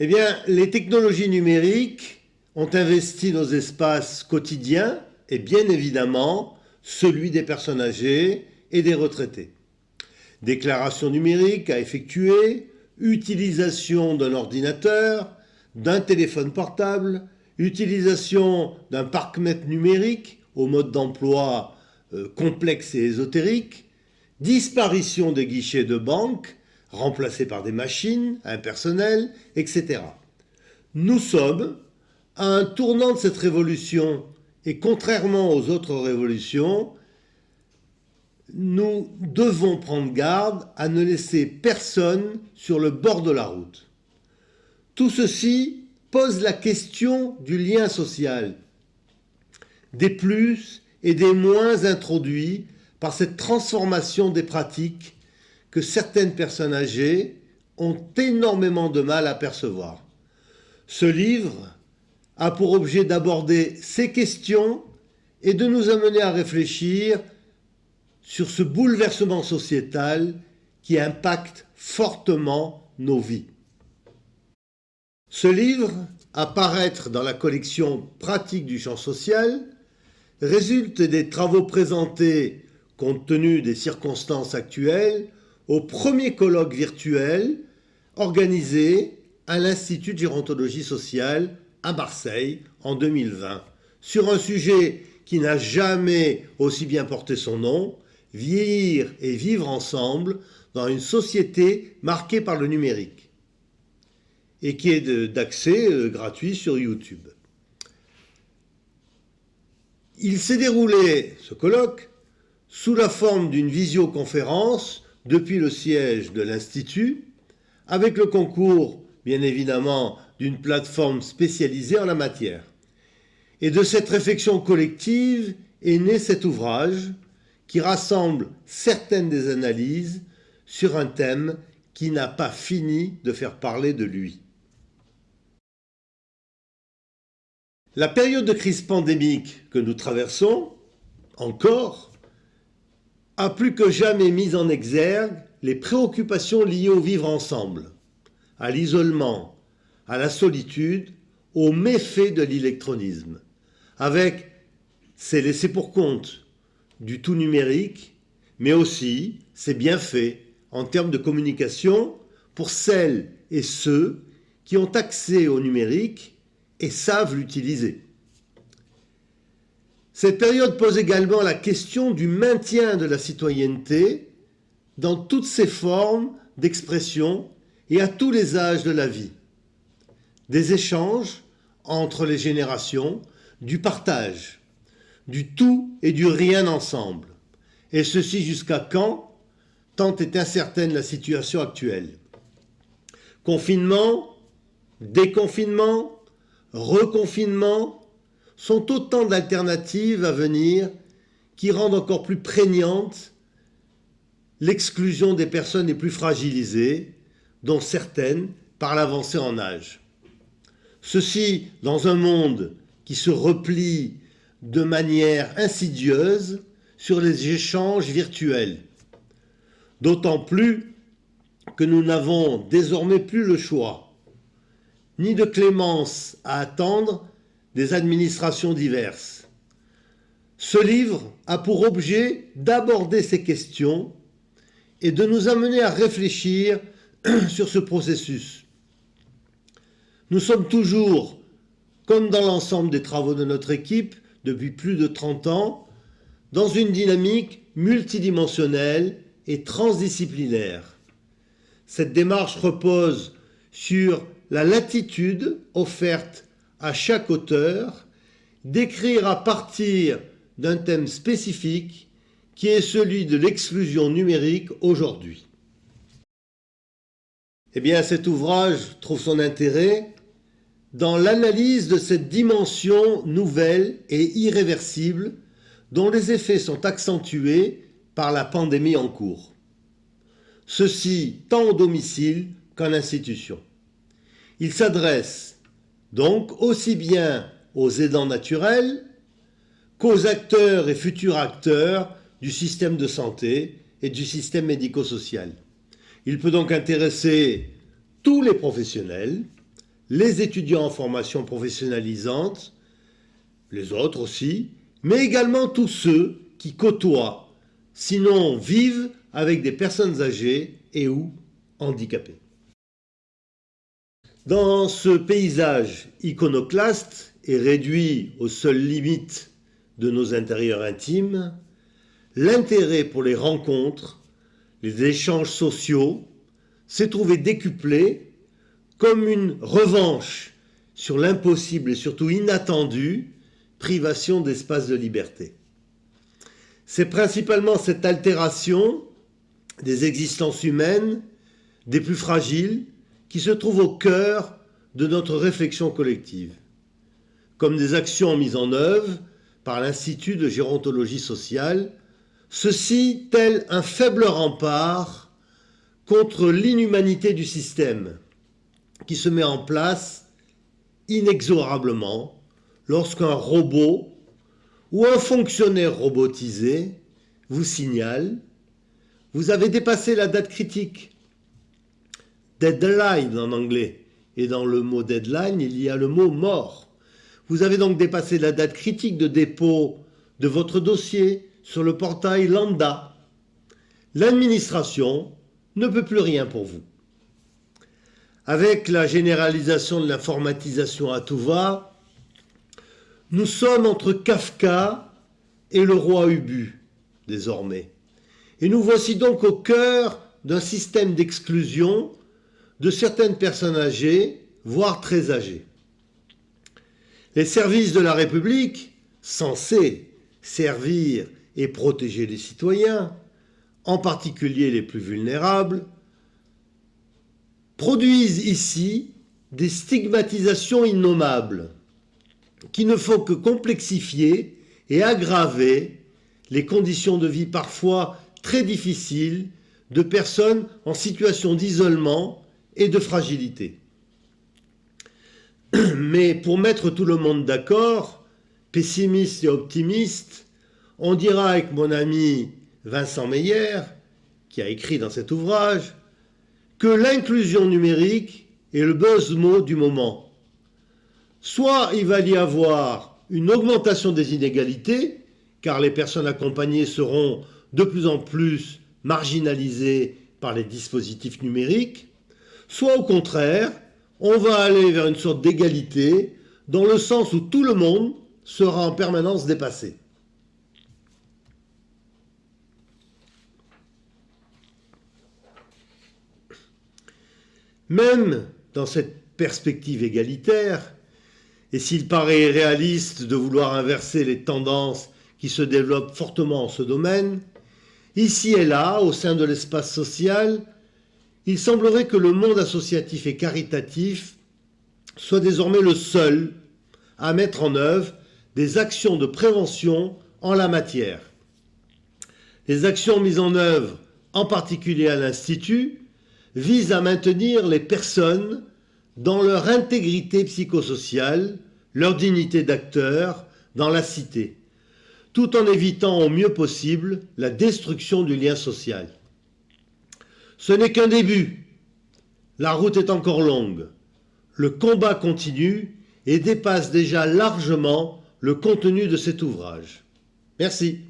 Eh les technologies numériques ont investi nos espaces quotidiens et bien évidemment celui des personnes âgées et des retraités. Déclaration numérique à effectuer, utilisation d'un ordinateur, d'un téléphone portable, utilisation d'un parc-mètre numérique au mode d'emploi euh, complexe et ésotérique, disparition des guichets de banque, remplacés par des machines impersonnelles, etc. Nous sommes à un tournant de cette révolution et contrairement aux autres révolutions, nous devons prendre garde à ne laisser personne sur le bord de la route. Tout ceci pose la question du lien social, des plus et des moins introduits par cette transformation des pratiques que certaines personnes âgées ont énormément de mal à percevoir. Ce livre a pour objet d'aborder ces questions et de nous amener à réfléchir sur ce bouleversement sociétal qui impacte fortement nos vies. Ce livre, à paraître dans la collection Pratique du champ social, résulte des travaux présentés, compte tenu des circonstances actuelles, au premier colloque virtuel organisé à l'Institut de gérontologie sociale à Marseille en 2020 sur un sujet qui n'a jamais aussi bien porté son nom, vieillir et vivre ensemble dans une société marquée par le numérique et qui est d'accès euh, gratuit sur YouTube. Il s'est déroulé, ce colloque, sous la forme d'une visioconférence depuis le siège de l'Institut, avec le concours, bien évidemment, d'une plateforme spécialisée en la matière. Et de cette réflexion collective est né cet ouvrage qui rassemble certaines des analyses sur un thème qui n'a pas fini de faire parler de lui. La période de crise pandémique que nous traversons, encore, a plus que jamais mis en exergue les préoccupations liées au vivre ensemble, à l'isolement, à la solitude, aux méfaits de l'électronisme, avec ses laissés pour compte du tout numérique, mais aussi ses bienfaits en termes de communication pour celles et ceux qui ont accès au numérique et savent l'utiliser. Cette période pose également la question du maintien de la citoyenneté dans toutes ses formes d'expression et à tous les âges de la vie. Des échanges entre les générations, du partage, du tout et du rien ensemble. Et ceci jusqu'à quand Tant est incertaine la situation actuelle. Confinement, déconfinement, reconfinement sont autant d'alternatives à venir qui rendent encore plus prégnante l'exclusion des personnes les plus fragilisées, dont certaines par l'avancée en âge. Ceci dans un monde qui se replie de manière insidieuse sur les échanges virtuels. D'autant plus que nous n'avons désormais plus le choix ni de clémence à attendre des administrations diverses. Ce livre a pour objet d'aborder ces questions et de nous amener à réfléchir sur ce processus. Nous sommes toujours, comme dans l'ensemble des travaux de notre équipe depuis plus de 30 ans, dans une dynamique multidimensionnelle et transdisciplinaire. Cette démarche repose sur la latitude offerte à chaque auteur d'écrire à partir d'un thème spécifique qui est celui de l'exclusion numérique aujourd'hui. Eh bien, cet ouvrage trouve son intérêt dans l'analyse de cette dimension nouvelle et irréversible dont les effets sont accentués par la pandémie en cours. Ceci tant au domicile qu'en institution. Il s'adresse donc aussi bien aux aidants naturels qu'aux acteurs et futurs acteurs du système de santé et du système médico-social. Il peut donc intéresser tous les professionnels, les étudiants en formation professionnalisante, les autres aussi, mais également tous ceux qui côtoient, sinon vivent avec des personnes âgées et ou handicapées. Dans ce paysage iconoclaste et réduit aux seules limites de nos intérieurs intimes, l'intérêt pour les rencontres, les échanges sociaux, s'est trouvé décuplé comme une revanche sur l'impossible et surtout inattendue privation d'espace de liberté. C'est principalement cette altération des existences humaines, des plus fragiles, qui se trouve au cœur de notre réflexion collective, comme des actions mises en œuvre par l'Institut de gérontologie sociale, ceci tel un faible rempart contre l'inhumanité du système qui se met en place inexorablement lorsqu'un robot ou un fonctionnaire robotisé vous signale vous avez dépassé la date critique. Deadline en anglais. Et dans le mot deadline, il y a le mot mort. Vous avez donc dépassé la date critique de dépôt de votre dossier sur le portail Lambda. L'administration ne peut plus rien pour vous. Avec la généralisation de l'informatisation à tout va, nous sommes entre Kafka et le roi Ubu, désormais. Et nous voici donc au cœur d'un système d'exclusion de certaines personnes âgées, voire très âgées. Les services de la République, censés servir et protéger les citoyens, en particulier les plus vulnérables, produisent ici des stigmatisations innommables qui ne font que complexifier et aggraver les conditions de vie parfois très difficiles de personnes en situation d'isolement et de fragilité. Mais pour mettre tout le monde d'accord, pessimiste et optimiste, on dira avec mon ami Vincent Meyer, qui a écrit dans cet ouvrage, que l'inclusion numérique est le buzz mot du moment. Soit il va y avoir une augmentation des inégalités, car les personnes accompagnées seront de plus en plus marginalisées par les dispositifs numériques, soit au contraire, on va aller vers une sorte d'égalité dans le sens où tout le monde sera en permanence dépassé. Même dans cette perspective égalitaire, et s'il paraît réaliste de vouloir inverser les tendances qui se développent fortement en ce domaine, ici et là, au sein de l'espace social, il semblerait que le monde associatif et caritatif soit désormais le seul à mettre en œuvre des actions de prévention en la matière. Les actions mises en œuvre, en particulier à l'Institut, visent à maintenir les personnes dans leur intégrité psychosociale, leur dignité d'acteur dans la cité, tout en évitant au mieux possible la destruction du lien social. Ce n'est qu'un début. La route est encore longue. Le combat continue et dépasse déjà largement le contenu de cet ouvrage. Merci.